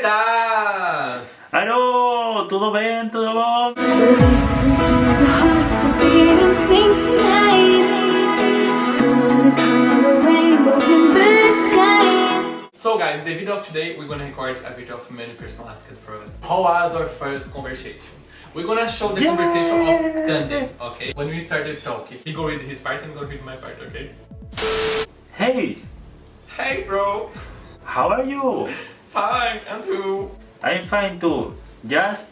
tal? Alô, tudo bem? Tudo bom? So guys, the video of today we're gonna record a video of many personal asked for us. How was our first conversation? We're gonna show the Yeah. conversation of Tandem, okay? When we started talking, he go read his part and I'm gonna read my part, okay? Hey, Hey bro, how are you? Fine, and you? I'm fine too. Just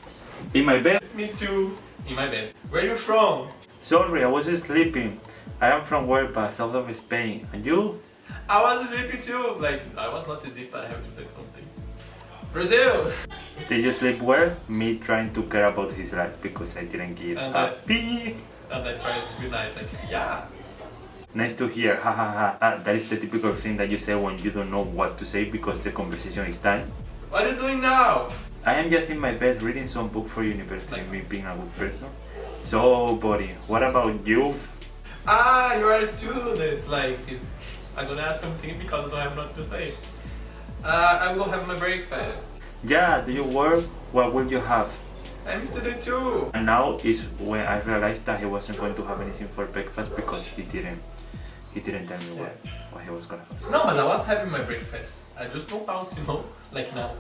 in my bed. Me too. In my bed. Where you from? Sorry, I was sleeping. I am from Huelva, south of Spain. And you? I was sleeping too. Like, I was not asleep, but I have to say something. Brazil! Did you sleep well? Me trying to care about his life because I didn't give And a I- pee. And I tried to be nice, like, yeah. Nice to hear, ha ha ha. Ah, that is the typical thing that you say when you don't know what to say because the conversation is done. What are you doing now? I am just in my bed reading some book for university, me being a good person. So, buddy, what about you? Ah, you are a student. Like, I'm gonna ask something because I have nothing to say. Uh, I will have my breakfast. Yeah, do you work? What will you have? I'm a student too. And now is when I realized that he wasn't going to have anything for breakfast because he didn't he didn't tell me what, what he was gonna have. No, but I was having my breakfast. I just don't out, you know, like now.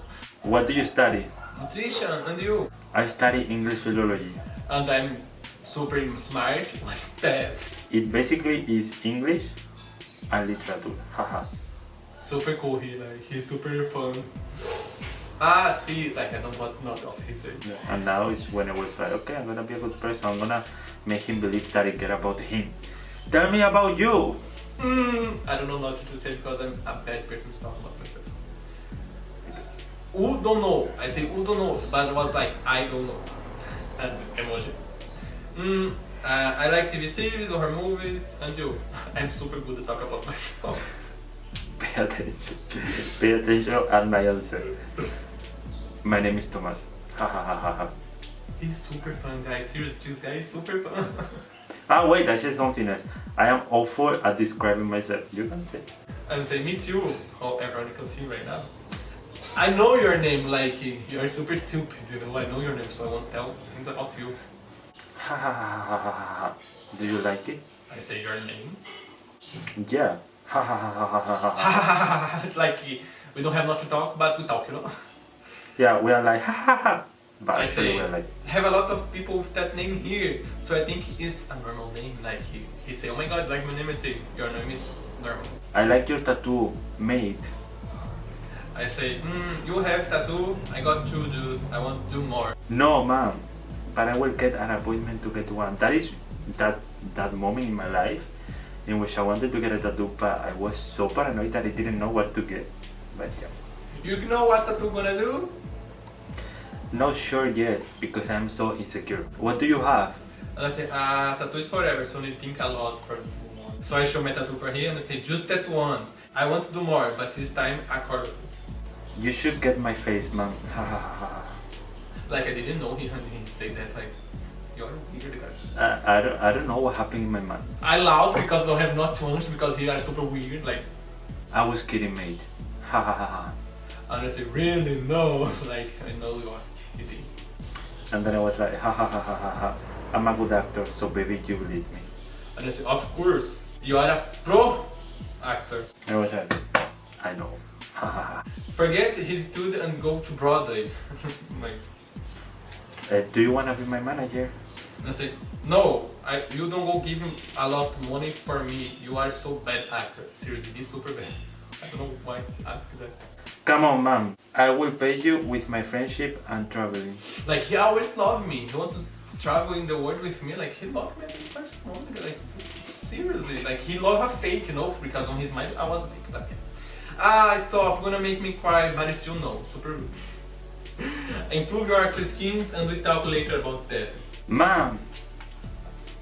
What do you study? Nutrition, and you? I study English philology. And I'm super smart, like that. It basically is English and literature. Haha. Super cool, he like, he's super fun. Ah, see, like I don't want not of his age. And now is when I was like, okay, I'm gonna be a good person. I'm gonna make him believe that I care about him. Tell me about you. Hmm, I don't know what to say because I'm a bad person to talk about myself. Who don't know? I say who don't know, but it was like I don't know. And emojis. Hmm, uh, I like TV series or movies, and you? I'm super good at talk about myself. Pay attention. Pay attention at my answer. My name is Thomas. Ha ha ha ha ha. He's super fun, guys. Seriously, this guy is super fun. Ah wait, I said something else. I am awful at describing myself. You can say. and say me too. How everyone can see right now. I know your name, like you're super stupid. You know, I know your name, so I won't tell things about you. Ha ha ha ha ha ha ha. Do you like it? I say your name. Yeah. Ha ha ha ha ha ha ha. it's like we don't have much to talk, but we talk, you know. Yeah, we are like ha ha ha. But I say like have a lot of people with that name here, so I think it's a normal name. Like he, he say, oh my god, like my name. is your name is normal. I like your tattoo, mate. I say, mm, you have tattoo. I got two dudes. I want to do more. No man. But I will get an appointment to get one. That is that that moment in my life in which I wanted to get a tattoo but I was so paranoid that I didn't know what to get. But yeah. You know what tattoo gonna do? Not sure yet because I'm so insecure. What do you have? And I say, ah, tattoo is forever, so you think a lot for So I show my tattoo for him and I say, just that once. I want to do more, but this time color. You should get my face, man. Ha ha ha ha. Like I didn't know he, he said that like, you're weird guy. I, I, don't, I don't know what happened in my mind. I loud because don't have not much because he are super weird, like, I was kidding, mate. Ha ha ha ha. and I say, really no, like, I know he was. And then I was like, ha ha ha ha ha ha. I'm a good actor, so baby, you believe me. And I said, of course, you are a pro actor. And I was like, I know. Ha ha ha. Forget his studio and go to Broadway. like, Uh, do you wanna be my manager? And I said, no, I, you don't go give him a lot of money for me. You are so bad actor. Seriously, he's super bad. I don't know why he asked that. Come on, mom. I will pay you with my friendship and traveling. Like he always loved me. He wanted to travel in the world with me. Like he loved me at the first moment. Like seriously, like he loved a fake, you know, because on his mind I was a fake. Like, ah, stop, gonna make me cry, but still no, super rude. Improve your actor skills and we talk later about that. Mom,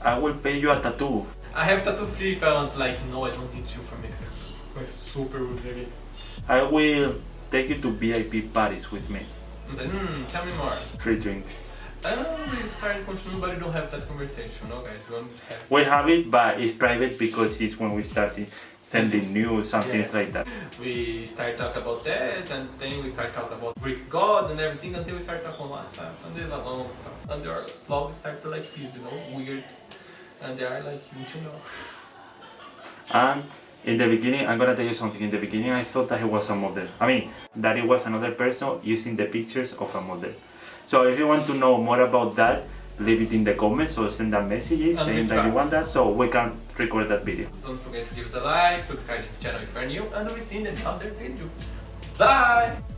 I will pay you a tattoo. I have tattoo free if I want. Like no, I don't need you for tattoo. Like super rude, really. I will take you to VIP parties with me. I'm like, hmm, tell me more. Free drinks. And we started continuing, but we don't have that conversation, no guys. We don't have We have it, but it's private because it's when we started sending news and things like that. we start talk about that and then we start talk about Greek gods and everything until we start talking about WhatsApp and there's a long stuff. And their vlogs start to like this, you know, weird. And they are like, you know. And in the beginning, I'm gonna tell you something. In the beginning, I thought that he was a model. I mean, that it was another person using the pictures of a model. So if you want to know more about that, leave it in the comments or send a messages And saying that you want that so we can record that video. Don't forget to give us a like, subscribe to the channel if you're new, and we'll see you in another video. Bye!